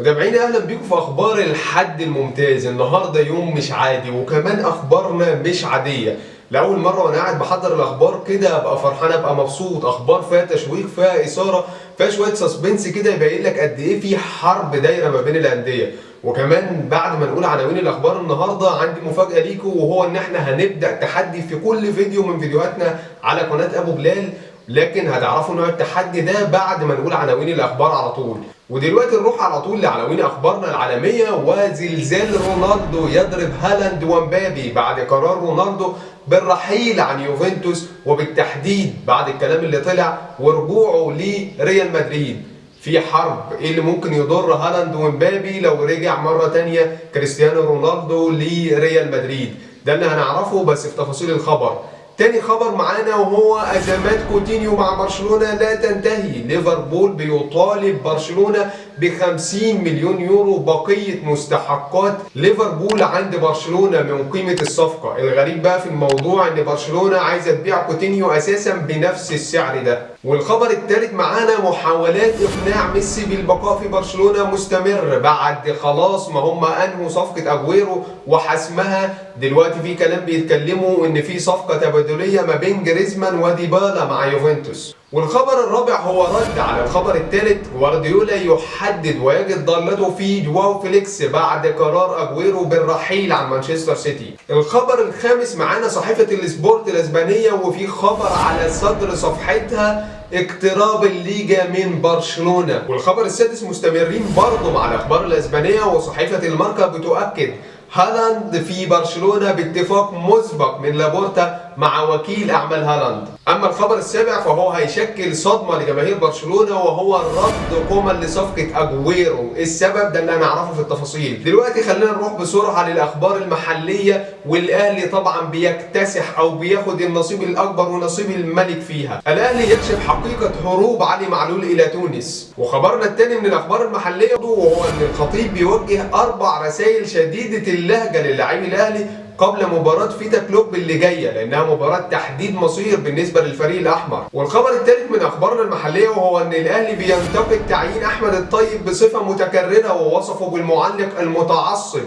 متابعينا أهلا بيكم في أخبار الحد الممتاز. النهارده يوم مش عادي وكمان أخبارنا مش عادية. لأول مرة وأنا قاعد بحضر الأخبار كده أبقى فرحان أبقى مبسوط. أخبار فيها تشويق فيها إثارة فيها شوية سسبنس كده يبين لك قد إيه في حرب دايرة ما بين الأندية. وكمان بعد ما نقول عناوين الأخبار النهارده عندي مفاجأة ليكم وهو إن إحنا هنبدأ تحدي في كل فيديو من فيديوهاتنا على قناة أبو بلال. لكن هتعرفوا نوع التحدي ده بعد ما نقول عناوين الأخبار على طول. ودلوقتي نروح على طول لعناوين أخبارنا العالمية. وزلزال رونالدو يضرب هالاند ومبابي بعد قرار رونالدو بالرحيل عن يوفنتوس وبالتحديد بعد الكلام اللي طلع ورجوعه لريال مدريد. في حرب إيه اللي ممكن يضر هالاند ومبابي لو رجع مرة تانية كريستيانو رونالدو لريال مدريد؟ ده اللي هنعرفه بس في تفاصيل الخبر. تاني خبر معانا وهو أزمات كوتينيو مع برشلونة لا تنتهي. ليفربول بيطالب برشلونة ب 50 مليون يورو بقية مستحقات ليفربول عند برشلونة من قيمة الصفقة. الغريب بقى في الموضوع إن برشلونة عايزة تبيع كوتينيو أساسا بنفس السعر ده. والخبر الثالث معانا محاولات إقناع ميسي بالبقاء في برشلونة مستمر بعد خلاص ما هم أنهوا صفقة اجويرو وحسمها. دلوقتي في كلام بيتكلموا إن في صفقة تبادلية ما بين جريزمان وديبالا مع يوفنتوس. والخبر الرابع هو رد على الخبر الثالث جوارديولا يحدد ويجد ضالته في جواو فيليكس بعد قرار أجويرو بالرحيل عن مانشستر سيتي. الخبر الخامس معانا صحيفة السبورت الإسبانية وفي خبر على صدر صفحتها اقتراب الليجا من برشلونة والخبر السادس مستمرين برضه مع الأخبار الإسبانية وصحيفة الماركا بتؤكد هالاند في برشلونة باتفاق مسبق من لابورتا مع وكيل أعمال هالاند أما الخبر السابع فهو هيشكل صدمة لجماهير برشلونة وهو رد كومان لصفقة أجويرو. السبب ده اللي هنعرفه في التفاصيل. دلوقتي خلينا نروح بسرعة للأخبار المحلية والأهلي طبعا بيكتسح أو بياخد النصيب الأكبر ونصيب الملك فيها. الأهلي يكشف حقيقة هروب علي معلول إلى تونس. وخبرنا الثاني من الأخبار المحلية وهو إن الخطيب بيوجه أربع رسائل شديدة اللهجة للاعبي الأهلي قبل مباراة فيتا كلوب اللي جاية لأنها مباراة تحديد مصير بالنسبة للفريق الأحمر. والخبر الثالث من أخبارنا المحلية وهو أن الأهلي بينتقد تعيين أحمد الطيب بصفة متكررة ووصفه بالمعلق المتعصب.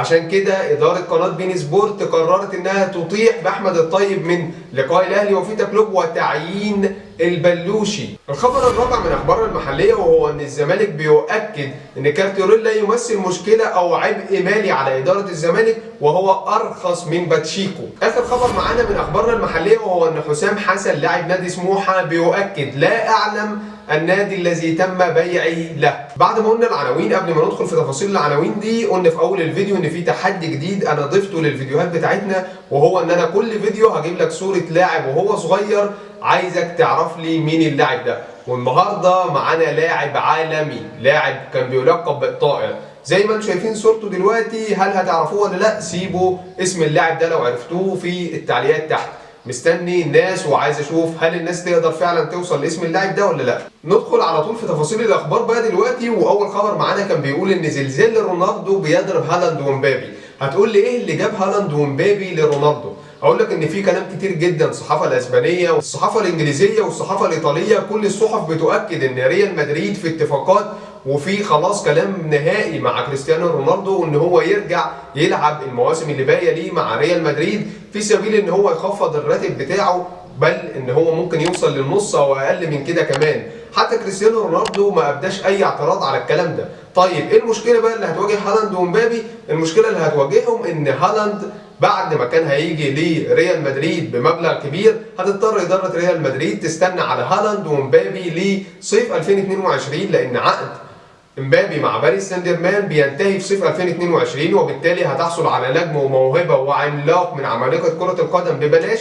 عشان كده إدارة قناة بين سبورت قررت إنها تطيح بأحمد الطيب من لقاء الأهلي وفيتا كلوب وتعيين البلوشي. الخبر الرابع من أخبارنا المحلية وهو إن الزمالك بيؤكد إن كارتيريلا يمثل مشكلة أو عبء مالي على إدارة الزمالك وهو أرخص من باتشيكو. آخر خبر معانا من أخبارنا المحلية وهو إن حسام حسن لاعب نادي سموحة بيؤكد لا أعلم النادي الذي تم بيعي له. بعد ما قلنا العناوين قبل ما ندخل في تفاصيل العناوين دي قلنا في أول الفيديو إن في تحدي جديد أنا ضفته للفيديوهات بتاعتنا وهو إن أنا كل فيديو هجيب لك صورة لاعب وهو صغير عايزك تعرف لي مين اللاعب ده. والنهاردة معانا لاعب عالمي لاعب كان بيلقب بالطائر. زي ما أنتم شايفين صورته دلوقتي هل هتعرفوه ولا لا؟ سيبوا اسم اللاعب ده لو عرفتوه في التعليقات تحت. مستني الناس وعايز أشوف هل الناس تقدر فعلا توصل لاسم اللاعب ده ولا لا. ندخل على طول في تفاصيل الأخبار بقى دلوقتي وأول خبر معانا كان بيقول إن زلزال رونالدو بيضرب هالاند ومبابي. هتقول لي إيه اللي جاب هالاند ومبابي لرونالدو؟ هقول لك إن في كلام كتير جدا الصحافة الأسبانية والصحافة الإنجليزية والصحافة الإيطالية كل الصحف بتؤكد إن ريال مدريد في اتفاقات وفي خلاص كلام نهائي مع كريستيانو رونالدو إن هو يرجع يلعب المواسم اللي باقية ليه مع ريال مدريد في سبيل إن هو يخفض الراتب بتاعه بل إن هو ممكن يوصل للنص أو أقل من كده كمان. حتى كريستيانو رونالدو ما أبداش أي اعتراض على الكلام ده. طيب إيه المشكلة بقى اللي هتواجه هالاند ومبابي؟ المشكلة اللي هتواجههم إن هالاند بعد ما كان هيجي لريال مدريد بمبلغ كبير هتضطر إدارة ريال مدريد تستنى على هالاند ومبابي لصيف 2022 لأن عقد مبابي مع باريس سان جيرمان بينتهي في صيف 2022 وبالتالي هتحصل على نجم وموهبة وعملاق من عمالقة كرة القدم ببلاش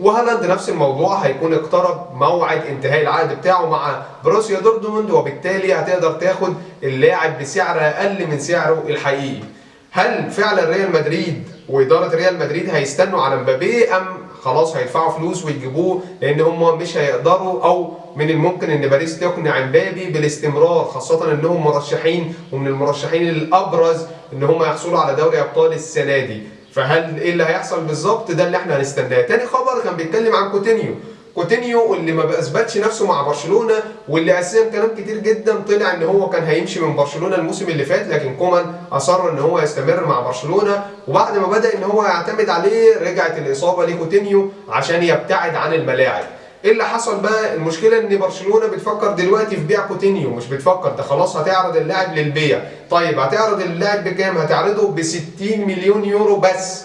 وهالاند نفس الموضوع هيكون اقترب موعد انتهاء العقد بتاعه مع بروسيا دورتموند وبالتالي هتقدر تاخد اللاعب بسعر أقل من سعره الحقيقي. هل فعلا ريال مدريد وإدارة ريال مدريد هيستنوا على مبابي أم خلاص هيدفعوا فلوس ويجيبوه لأن هم مش هيقدروا أو من الممكن إن باريس تقنع مبابي بالاستمرار خاصة إنهم مرشحين ومن المرشحين الأبرز إن هم يحصلوا على دوري أبطال السنة دي. فهل إيه اللي هيحصل بالظبط؟ ده اللي إحنا هنستناه. تاني خبر كان بيتكلم عن كوتينيو. كوتينيو اللي ما اثبتش نفسه مع برشلونة واللي أساسا كلام كتير جدا طلع إن هو كان هيمشي من برشلونة الموسم اللي فات لكن كومان أصر إن هو يستمر مع برشلونة. وبعد ما بدأ إن هو يعتمد عليه رجعت الإصابة لكوتينيو عشان يبتعد عن الملاعب. إيه اللي حصل بقى؟ المشكلة إن برشلونة بتفكر دلوقتي في بيع كوتينيو مش بتفكر ده خلاص هتعرض اللاعب للبيع. طيب هتعرض اللاعب بكام؟ هتعرضه ب 60 مليون يورو بس.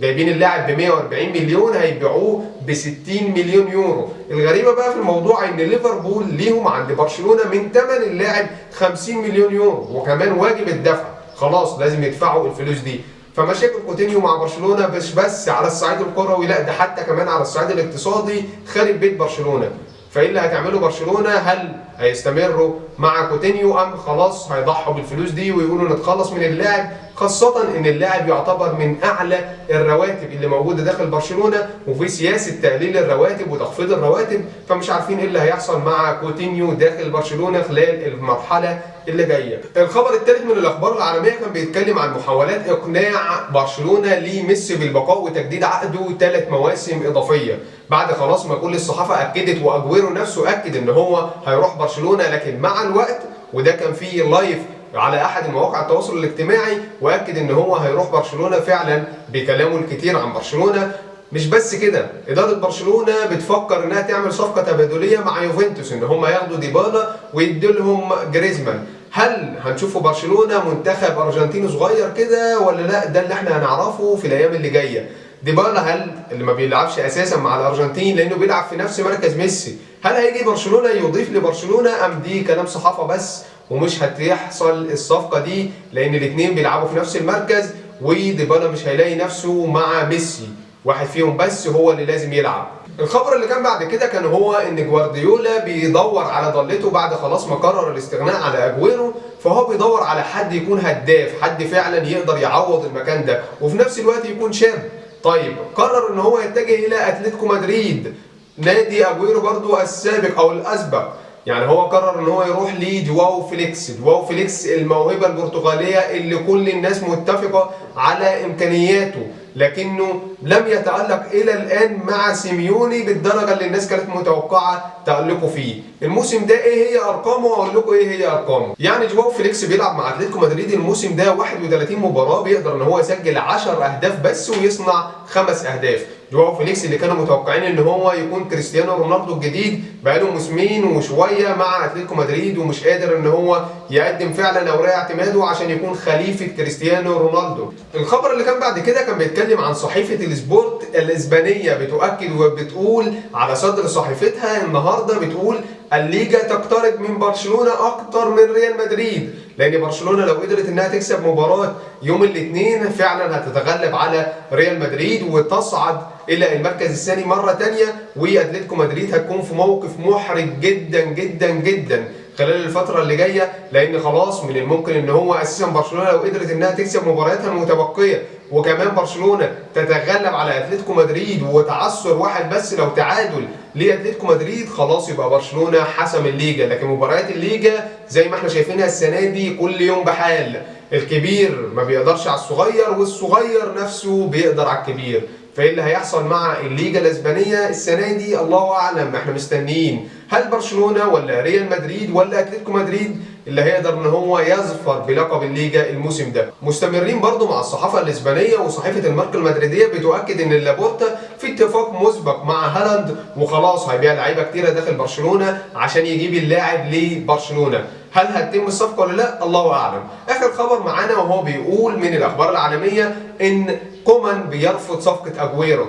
جايبين اللاعب ب 140 مليون هيبيعوه ب 60 مليون يورو. الغريبة بقى في الموضوع إن ليفربول ليهم عند برشلونة من ثمن اللاعب 50 مليون يورو وكمان واجب الدفع. خلاص لازم يدفعوا الفلوس دي. فمشاكل كوتينيو مع برشلونة مش بس على الصعيد الكروي لا ده حتى كمان على الصعيد الاقتصادي خارج بيت برشلونة. فإيه اللي هتعمله برشلونة؟ هل هيستمروا مع كوتينيو أم خلاص هيضحوا بالفلوس دي ويقولوا نتخلص من اللاعب؟ خاصة إن اللاعب يعتبر من أعلى الرواتب اللي موجودة داخل برشلونة وفي سياسة تقليل الرواتب وتخفيض الرواتب فمش عارفين إيه اللي هيحصل مع كوتينيو داخل برشلونة خلال المرحلة اللي جاية. الخبر الثالث من الأخبار العالمية كان بيتكلم عن محاولات إقناع برشلونة لميسي بالبقاء وتجديد عقده ثلاث مواسم إضافية. بعد خلاص ما كل الصحافة أكدت وأجويرو نفسه أكد إن هو هيروح برشلونة لكن مع الوقت وده كان فيه لايف على أحد المواقع التواصل الاجتماعي وأكد إن هو هيروح برشلونة فعلا بكلامه الكتير عن برشلونة. مش بس كده إدارة برشلونة بتفكر إنها تعمل صفقة تبادلية مع يوفنتوس إن هم ياخدوا ديبالا ويدوا لهم جريزمان. هل هنشوفوا برشلونة منتخب أرجنتيني صغير كده ولا لأ؟ ده اللي إحنا هنعرفه في الأيام اللي جاية. ديبالا هل اللي ما بيلعبش أساسا مع الأرجنتين لأنه بيلعب في نفس مركز ميسي هل هيجي برشلونة يضيف لبرشلونة؟ أم دي كلام صحافة بس. ومش هتحصل الصفقة دي لأن الاثنين بيلعبوا في نفس المركز وديبالا مش هيلاقي نفسه مع ميسي. واحد فيهم بس هو اللي لازم يلعب. الخبر اللي كان بعد كده كان هو إن جوارديولا بيدور على ضلته بعد خلاص ما قرر الاستغناء على أجويرو فهو بيدور على حد يكون هداف حد فعلا يقدر يعوض المكان ده وفي نفس الوقت يكون شاب. طيب قرر إن هو يتجه إلى أتلتيكو مدريد. نادي أجويرو برضو السابق أو الأسبق. يعني هو قرر إن هو يروح لجواو فيليكس جواو فيليكس الموهبة البرتغالية اللي كل الناس متفقة على إمكانياته لكنه لم يتألق إلى الآن مع سيميوني بالدرجة اللي الناس كانت متوقعة تألقه فيه. الموسم ده إيه هي أرقامه وأقول لكم إيه هي أرقامه. يعني جواو فيليكس بيلعب مع أتلتيكو مدريد الموسم ده 31 مباراة بيقدر إن هو يسجل 10 أهداف بس ويصنع خمس أهداف. جواو فيليكس اللي كانوا متوقعين إن هو يكون كريستيانو رونالدو الجديد بقاله موسمين وشوية مع أتلتيكو مدريد ومش قادر إن هو يقدم فعلا اوراق اعتماده عشان يكون خليفة كريستيانو رونالدو. الخبر اللي كان بعد كده كان بيتكلم عن صحيفة السبورت الإسبانية بتؤكد وبتقول على صدر صحيفتها النهارده بتقول الليجا تقترب من برشلونة أكتر من ريال مدريد لأن برشلونة لو قدرت إنها تكسب مباراة يوم الاثنين فعلا هتتغلب على ريال مدريد وتصعد إلى المركز الثاني مرة ثانية وأتلتيكو مدريد هتكون في موقف محرج جدا جدا جدا. خلال الفترة اللي جاية لأن خلاص من الممكن إن هو أساسا برشلونة لو قدرت إنها تكسب مبارياتها المتبقية. وكمان برشلونة تتغلب على أتلتيكو مدريد وتعثر واحد بس لو تعادل لأتلتيكو مدريد خلاص يبقى برشلونة حسم الليجا. لكن مباريات الليجا زي ما إحنا شايفينها السنة دي كل يوم بحال. الكبير ما بيقدرش على الصغير والصغير نفسه بيقدر على الكبير. فإيه اللي هيحصل مع الليجا الأسبانية السنة دي؟ الله أعلم. إحنا مستنيين. هل برشلونة ولا ريال مدريد ولا أتلتيكو مدريد اللي هيقدر إن هو يظفر بلقب الليجا الموسم ده؟ مستمرين برضو مع الصحافة الإسبانية وصحيفة الماركة المدريدية بتؤكد إن لابورتا في اتفاق مسبق مع هالاند وخلاص هيبيع لعيبة كتيرة داخل برشلونة عشان يجيب اللاعب لبرشلونة. هل هتتم الصفقة ولا لا؟ الله أعلم. آخر خبر معانا وهو بيقول من الأخبار العالمية إن كومان بيرفض صفقة أجويرو.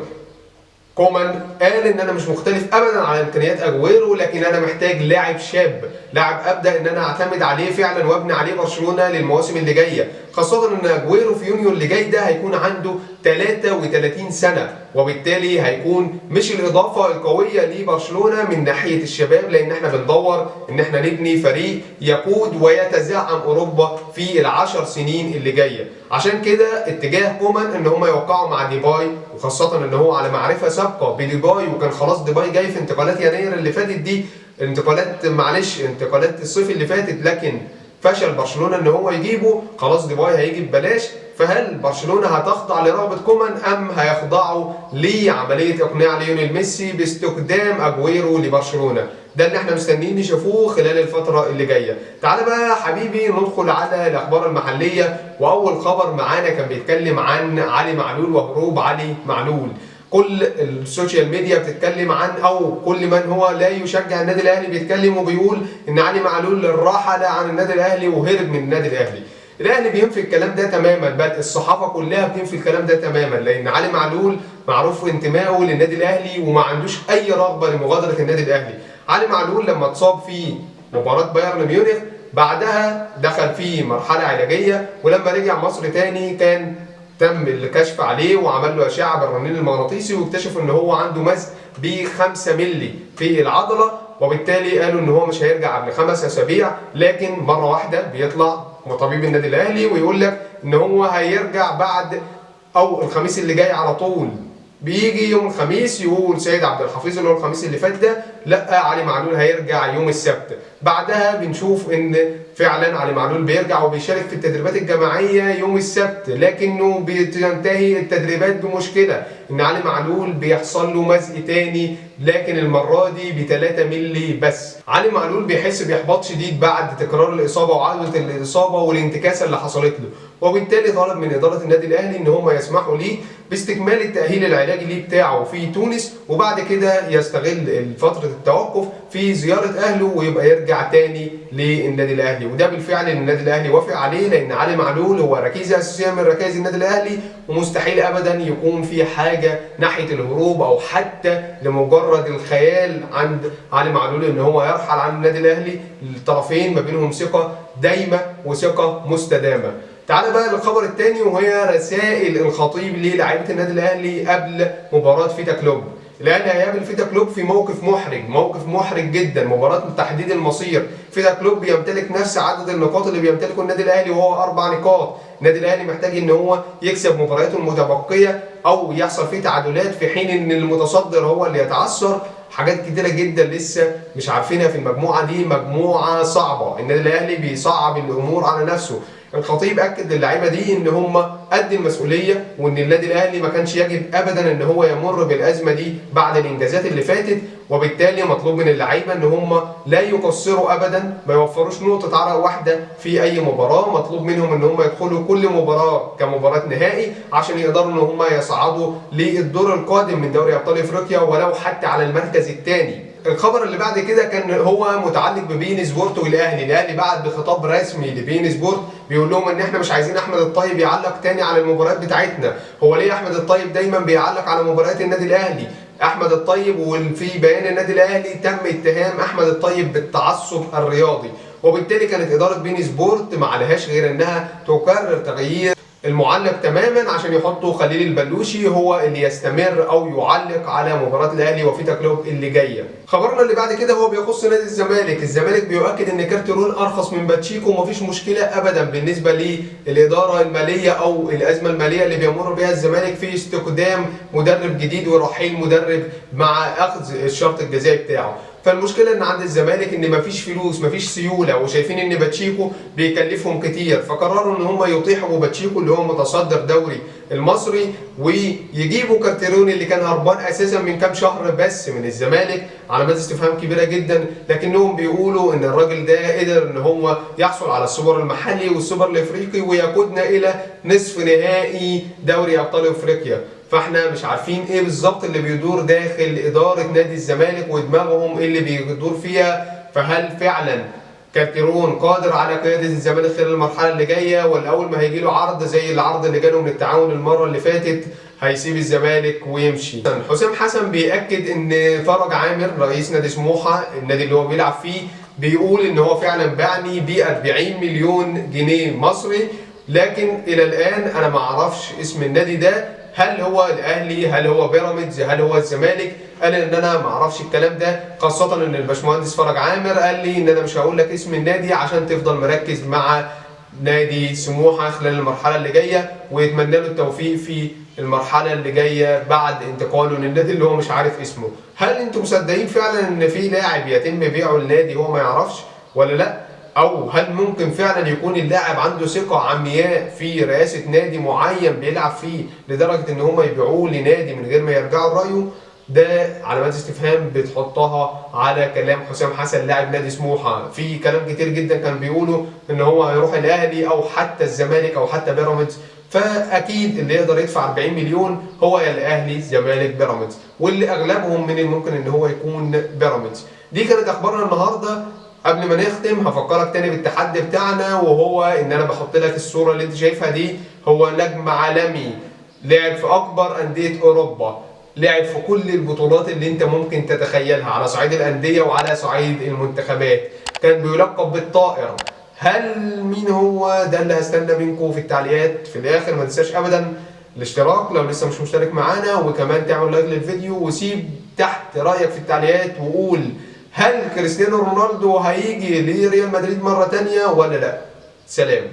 كومان قال إن أنا مش مختلف ابدا على إمكانيات أجويرو لكن أنا محتاج لاعب شاب. لاعب أبدأ إن أنا أعتمد عليه فعلا وأبني عليه برشلونة للمواسم اللي جاية. خاصة إن أجويرو في يونيو اللي جاي ده هيكون عنده 33 سنة وبالتالي هيكون مش الإضافة القوية لبرشلونة من ناحية الشباب لأن إحنا بندور إن إحنا نبني فريق يقود ويتزعم أوروبا في العشر سنين اللي جاية. عشان كده اتجاه كومان إن هم يوقعوا مع ديباي وخاصة إن هو على معرفة سابقة بديباي وكان خلاص ديباي جاي في انتقالات يناير اللي فاتت دي. انتقالات معلش انتقالات الصيف اللي فاتت لكن فشل برشلونة إن هو يجيبه خلاص ديباي هيجي ببلاش. فهل برشلونة هتخضع لرغبه كومان أم هيخضعوا لعملية إقناع ليونيل ميسي باستقدام أجويرو لبرشلونة؟ ده اللي إحنا مستنيين نشوفوه خلال الفترة اللي جاية. تعال بقى حبيبي ندخل على الأخبار المحلية وأول خبر معانا كان بيتكلم عن علي معلول وهروب علي معلول. كل السوشيال ميديا بتتكلم عن أو كل من هو لا يشجع النادي الأهلي بيتكلم وبيقول إن علي معلول رحل عن النادي الأهلي وهرب من النادي الأهلي. الأهلي بينفي الكلام ده تماما بل الصحافة كلها بتنفي الكلام ده تماما لأن علي معلول معروف انتمائه للنادي الأهلي وما عندوش أي رغبة لمغادرة النادي الأهلي. علي معلول لما اتصاب في مباراة بايرن ميونخ بعدها دخل في مرحلة علاجية ولما رجع مصر تاني كان تم الكشف عليه وعمل له اشعه بالرنين المغناطيسي واكتشف إن هو عنده مزق ب 5 مللي في العضلة وبالتالي قالوا إن هو مش هيرجع قبل خمس أسابيع لكن مرة واحدة بيطلع طبيب النادي الأهلي ويقول لك إن هو هيرجع بعد أو الخميس اللي جاي على طول. بيجي يوم الخميس يقول سيد عبد الحفيظ اللي هو الخميس اللي فات ده لا علي معلول هيرجع يوم السبت. بعدها بنشوف إن فعلا علي معلول بيرجع وبيشارك في التدريبات الجماعية يوم السبت لكنه بتنتهي التدريبات بمشكلة إن علي معلول بيحصل له مزق تاني لكن المرة دي ب 3 مللي بس. علي معلول بيحس بإحباط شديد بعد تكرار الإصابة وعوده الإصابة والانتكاسة اللي حصلت له. وبالتالي طلب من إدارة النادي الأهلي إن هم يسمحوا ليه باستكمال التأهيل العلاجي ليه بتاعه في تونس وبعد كده يستغل فترة التوقف في زيارة أهله ويبقى يرجع تاني للنادي الأهلي. وده بالفعل النادي الأهلي وافق عليه لأن علي معلول هو ركيزه اساسيه من ركائز النادي الأهلي ومستحيل ابدا يكون في حاجة ناحية الهروب أو حتى لمجرد الخيال عند علي معلول إن هو يرحل عن النادي الأهلي. الطرفين ما بينهم ثقة دايمه وثقة مستدامة. تعال بقى للخبر الثاني وهي رسائل الخطيب للاعيبة النادي الأهلي قبل مباراة فيتا كلوب. الاهلي هيقابل فيتا كلوب في موقف محرج موقف محرج جدا مباراة تحديد المصير. فيتا كلوب بيمتلك نفس عدد النقاط اللي بيمتلكه النادي الأهلي وهو أربع نقاط. النادي الأهلي محتاج إن هو يكسب مبارياته المتبقية أو يحصل فيه تعادلات في حين إن المتصدر هو اللي يتعثر. حاجات كتيرة جدا لسه مش عارفينها في المجموعة دي مجموعة صعبة. النادي الأهلي بيصعب الأمور على نفسه. الخطيب أكد للعيبة دي إن هم قد المسؤولية وإن النادي الأهلي ما كانش يجب ابدا إن هو يمر بالأزمة دي بعد الإنجازات اللي فاتت. وبالتالي مطلوب من اللعيبة إن هم لا يقصروا ابدا ما يوفروش نقطة عرق واحدة في أي مباراة. مطلوب منهم إن هم يدخلوا كل مباراة كمباراة نهائي عشان يقدروا إن هم يصعدوا للدور القادم من دوري أبطال إفريقيا ولو حتى على المركز الثاني. الخبر اللي بعد كده كان هو متعلق ببين سبورت والأهلي، الاهلي بعت بخطاب رسمي لبين سبورت بيقول لهم إن إحنا مش عايزين أحمد الطيب يعلق تاني على المباريات بتاعتنا، هو ليه أحمد الطيب دايما بيعلق على مباريات النادي الأهلي؟ أحمد الطيب وفي بيان النادي الأهلي تم اتهام أحمد الطيب بالتعصب الرياضي، وبالتالي كانت إدارة beIN Sport ما عليهاش غير إنها تقرر تغيير المعلق تماما عشان يحطوا خليل البلوشي هو اللي يستمر أو يعلق على مباراة الأهلي وفيتا كلوب اللي جاية. خبرنا اللي بعد كده هو بيخص نادي الزمالك، الزمالك بيؤكد إن كارتيرون أرخص من باتشيكو ومفيش مشكلة ابدا بالنسبة للإدارة المالية أو الأزمة المالية اللي بيمر بها الزمالك في استقدام مدرب جديد ورحيل مدرب مع أخذ الشرط الجزائي بتاعه. فالمشكلة إن عند الزمالك إن مفيش فلوس مفيش سيولة وشايفين إن باتشيكو بيكلفهم كتير فقرروا إن هم يطيحوا باتشيكو اللي هو متصدر دوري المصري ويجيبوا كارتيرون اللي كان هربان أساسا من كام شهر بس من الزمالك علامات استفهام كبيرة جدا لكنهم بيقولوا إن الراجل ده قدر إن هو يحصل على السوبر المحلي والسوبر الإفريقي ويقودنا إلى نصف نهائي دوري أبطال إفريقيا. فاحنا مش عارفين إيه بالظبط اللي بيدور داخل إدارة نادي الزمالك ودماغهم إيه اللي بيدور فيها. فهل فعلا كارتيرون قادر على قيادة الزمالك خلال المرحلة اللي جاية؟ ولا اول ما هيجي له عرض زي العرض اللي جاله من التعاون المرة اللي فاتت هيسيب الزمالك ويمشي. حسام حسن بيأكد إن فرج عامر رئيس نادي سموحة النادي اللي هو بيلعب فيه بيقول إن هو فعلا باعني ب 40 مليون جنيه مصري. لكن إلى الآن أنا ما أعرفش اسم النادي ده. هل هو الأهلي؟ هل هو بيراميدز؟ هل هو الزمالك؟ قال إن أنا ما أعرفش الكلام ده. خاصة إن الباشمهندس فرج عامر قال لي إن أنا مش هقول لك اسم النادي عشان تفضل مركز مع نادي سموحة خلال المرحلة اللي جاية ويتمنى له التوفيق في المرحلة اللي جاية بعد انتقاله للنادي اللي هو مش عارف اسمه. هل أنتم مصدقين فعلا إن في لاعب يتم بيعه النادي هو ما يعرفش ولا لأ؟ أو هل ممكن فعلا يكون اللاعب عنده ثقة عمياء في رئاسة نادي معين بيلعب فيه لدرجة إن هم يبيعوه لنادي من غير ما يرجعوا رايه ده علامات استفهام بتحطها على كلام حسام حسن لاعب نادي سموحة. في كلام كتير جدا كان بيقولوا إن هو هيروح الأهلي أو حتى الزمالك أو حتى بيراميدز. فأكيد اللي يقدر يدفع 40 مليون هو يا الأهلي الزمالك بيراميدز. واللي أغلبهم من الممكن إن هو يكون بيراميدز. دي كانت أخبارنا النهارده. قبل ما نختم هفكرك تاني بالتحدي بتاعنا وهو إن أنا بحط لك الصورة اللي أنت شايفها دي. هو نجم عالمي لعب في أكبر أندية أوروبا لعب في كل البطولات اللي أنت ممكن تتخيلها على صعيد الأندية وعلى صعيد المنتخبات. كان بيلقب بالطائر هل مين هو؟ ده اللي هستنى منكم في التعليقات في الآخر. ما تنساش ابدا الاشتراك لو لسه مش مشترك معانا وكمان تعمل لايك للفيديو وسيب تحت رأيك في التعليقات وقول هل كريستيانو رونالدو هيجي لريال مدريد مرة تانية ولا لا؟ سلام.